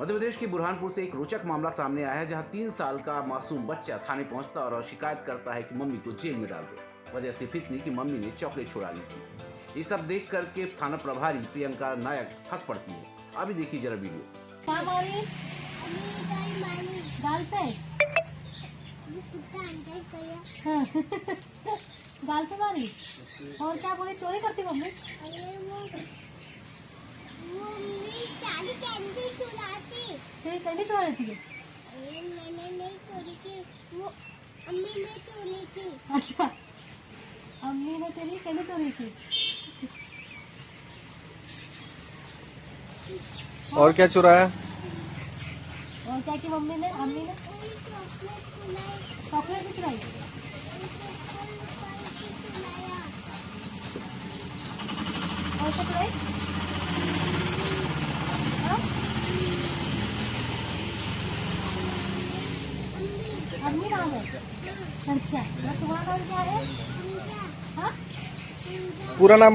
मध्य प्रदेश के बुरहानपुर से एक रोचक मामला सामने आया है जहाँ तीन साल का मासूम बच्चा थाने पहुँचता और शिकायत करता है कि मम्मी को जेल में डाल दो। वजह सिर्फ़ इतनी कि मम्मी ने चॉकलेट छुड़ा ली थी। ये सब देख करके थाना प्रभारी प्रियंका नायक हंस पड़ती है। अभी देखिए जरा वीडियो। क्या मारी गाल पे? हाँ। गाल पे मारी? और क्या बोले? चोरी करती मम्मी? तेरी कैंडी चुरा लेती है अच्छा। अम्मी ने तेरी कैंडी चोरी की? और क्या चुराया और क्या की मम्मी ने? अम्मी ने? चॉकलेट भी चुराई? और क्या चुराई हाँ? अम्मी नाम है। संख्या तुम्हारा नाम क्या हाँ? पूरा नाम